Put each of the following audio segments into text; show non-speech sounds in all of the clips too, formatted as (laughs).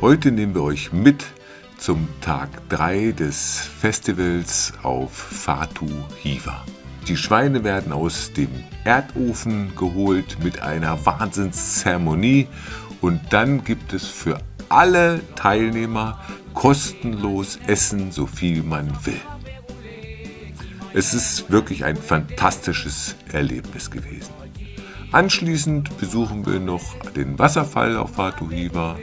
Heute nehmen wir euch mit zum Tag 3 des Festivals auf Fatu Hiva. Die Schweine werden aus dem Erdofen geholt mit einer Wahnsinnszeremonie und dann gibt es für alle Teilnehmer kostenlos Essen, so viel man will. Es ist wirklich ein fantastisches Erlebnis gewesen. Anschließend besuchen wir noch den Wasserfall auf Fatu Hiva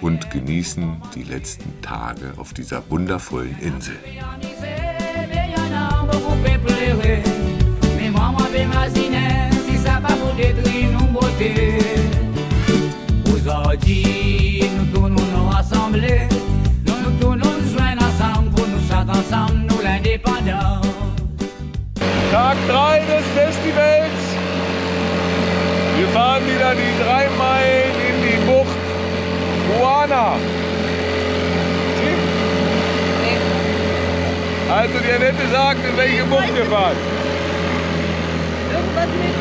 und genießen die letzten Tage auf dieser wundervollen Insel. Tag 3 des Festivals. Wir fahren wieder die drei Meilen Moana. Also die Annette sagt, in welche Bucht wir fahren. Irgendwas mit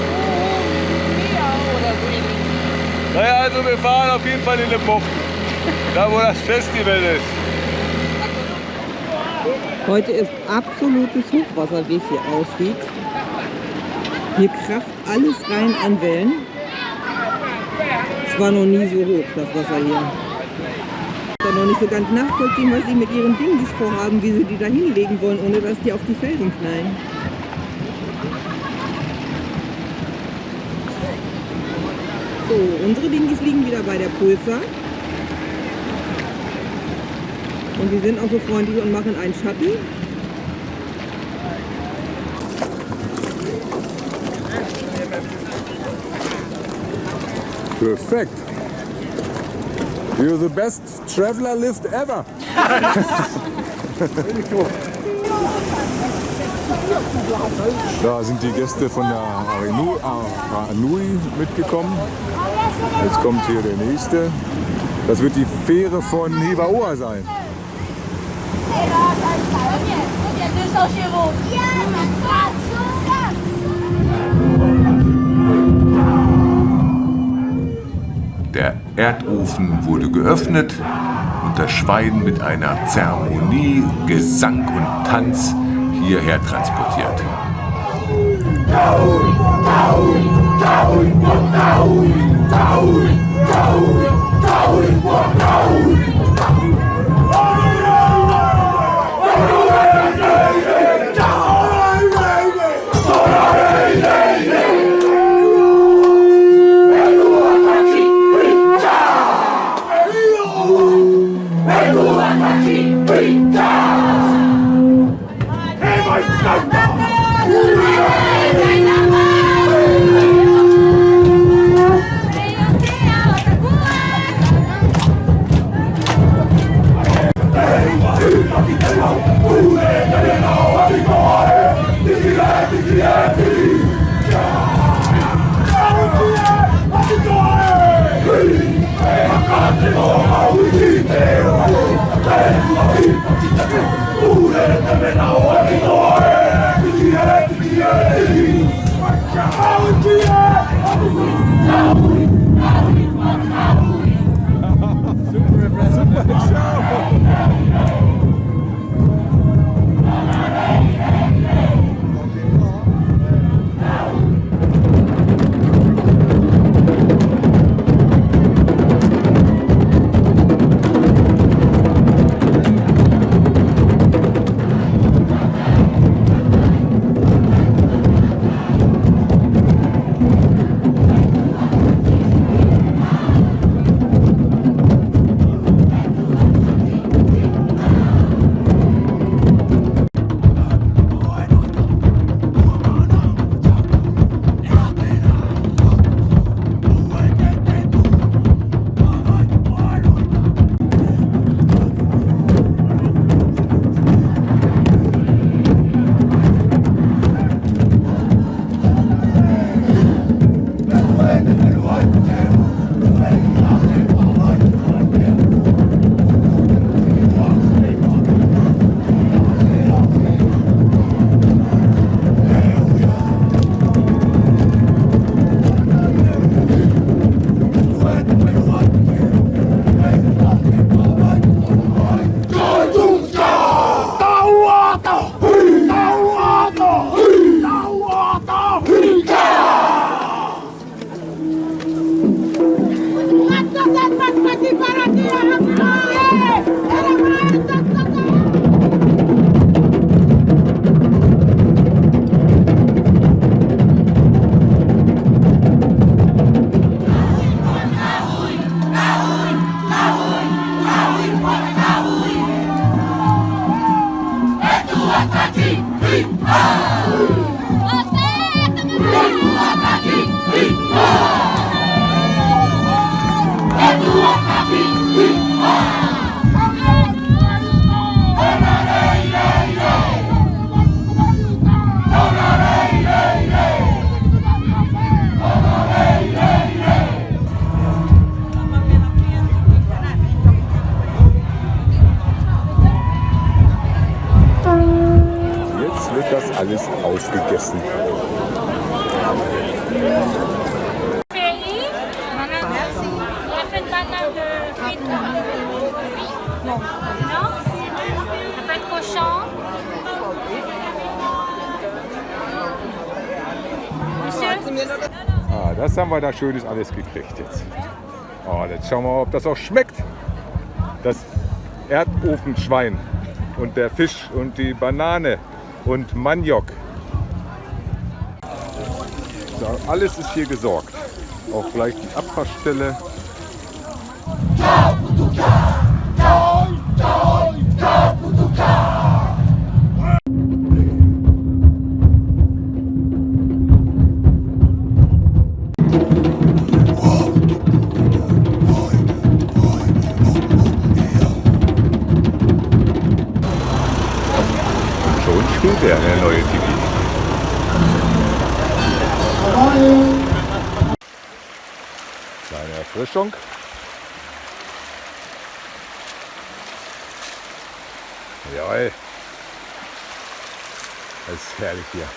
Meer oder so. Naja, also wir fahren auf jeden Fall in eine Bucht. Da wo das Festival ist. Heute ist absolutes Hochwasser, wie es hier aussieht. Hier kracht alles rein an Wellen. War noch nie so hoch, das Wasser hier. Ich kann noch nicht so ganz nachvollziehen, was sie mit ihren Dingis vorhaben, wie sie die da hinlegen wollen, ohne dass die auf die Felsen knallen. So, unsere Dingis liegen wieder bei der Pulsar. Und die sind auch so freundlich und machen einen Schatten. Perfekt. You're the best traveler lift ever. Da sind die Gäste von der Anui mitgekommen. Jetzt kommt hier der nächste. Das wird die Fähre von Hivaoa sein. Der Erdofen wurde geöffnet und das Schwein mit einer Zeremonie, Gesang und Tanz hierher transportiert. Super impressive. Super show. Cochon. Monsieur Ah, das haben wir da Schönes alles gekriegt jetzt. Oh, jetzt schauen wir mal, ob das auch schmeckt. Das Erdofenschwein und der Fisch und die Banane und Maniok. Alles ist hier gesorgt. Auch gleich die Abwaschstelle. Erfrischung. Jawohl. Das ist herrlich hier.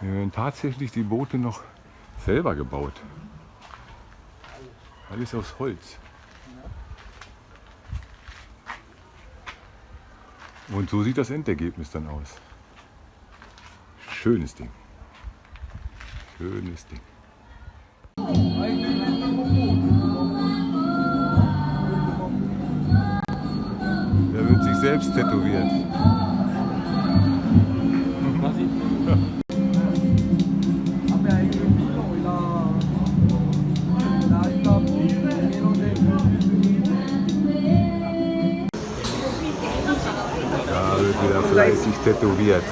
Wir werden tatsächlich die Boote noch selber gebaut. Alles aus Holz. Und so sieht das Endergebnis dann aus. Schönes Ding. Schönes Ding. Er wird sich selbst tätowiert. Wieder fleißig tätowiert.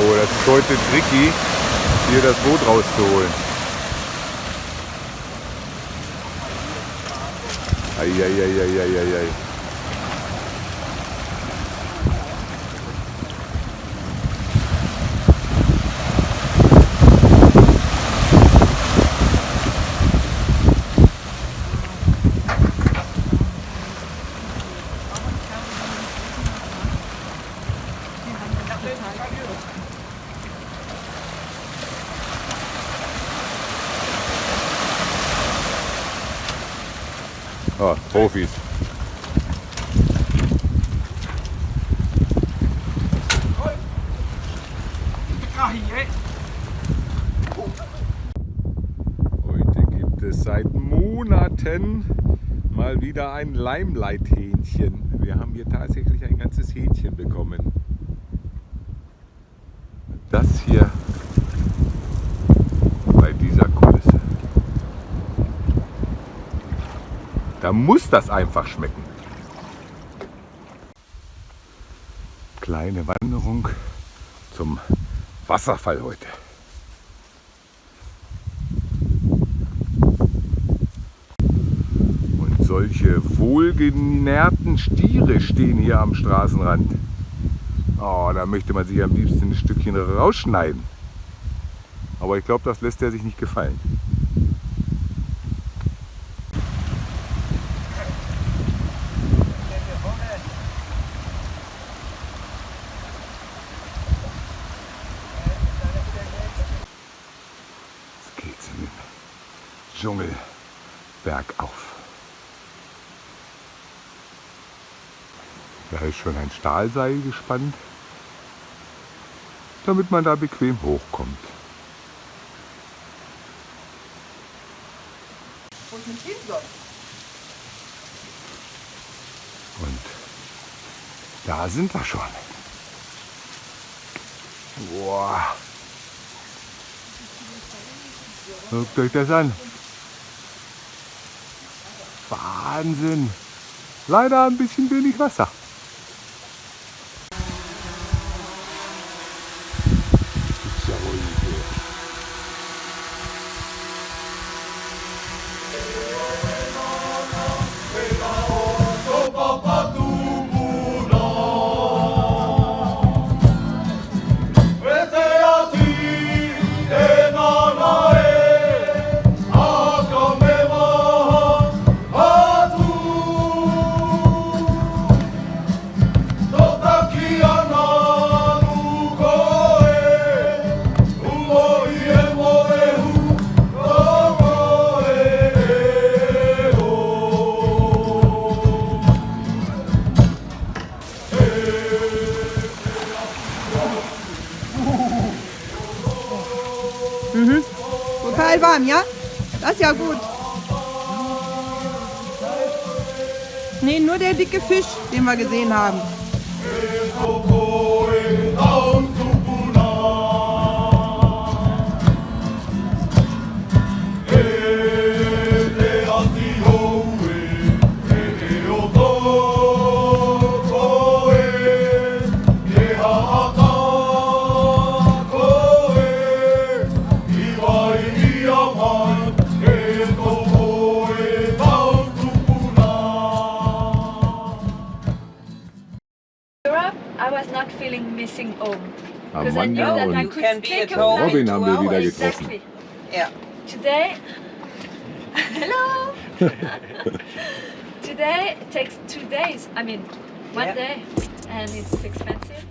Oh, das ist heute tricky, hier das Boot rauszuholen. Eieieiei. Ah, Profis. Heute gibt es seit Monaten mal wieder ein Limelight-Hähnchen. Wir haben hier tatsächlich ein ganzes Hähnchen bekommen. Das hier bei dieser Kulisse. Da muss das einfach schmecken. Kleine Wanderung zum Wasserfall heute. Und solche wohlgenährten Stiere stehen hier am Straßenrand. Oh, da möchte man sich am liebsten ein Stückchen rausschneiden. Aber ich glaube, das lässt er sich nicht gefallen. Jetzt geht's in den Dschungel bergauf. Da ist schon ein Stahlseil gespannt, damit man da bequem hochkommt. Und da sind wir schon. Guckt euch das an. Wahnsinn. Leider ein bisschen wenig Wasser. Gibt's warm, ja? Das ist ja gut. Nee, nur der dicke Fisch, den wir gesehen haben. I was not feeling missing home. Because I knew Amanda that I und could can be take at a home flight. Robin haben wir wieder getroffen. Exactly. Yeah. Today, hello. (laughs) Today takes two days. I mean, one Yeah. day, and it's expensive.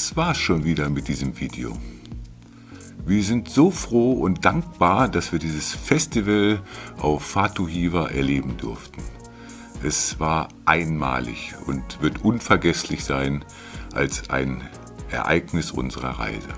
Das war's schon wieder mit diesem Video. Wir sind so froh und dankbar, dass wir dieses Festival auf Fatu Hiva erleben durften. Es war einmalig und wird unvergesslich sein als ein Ereignis unserer Reise.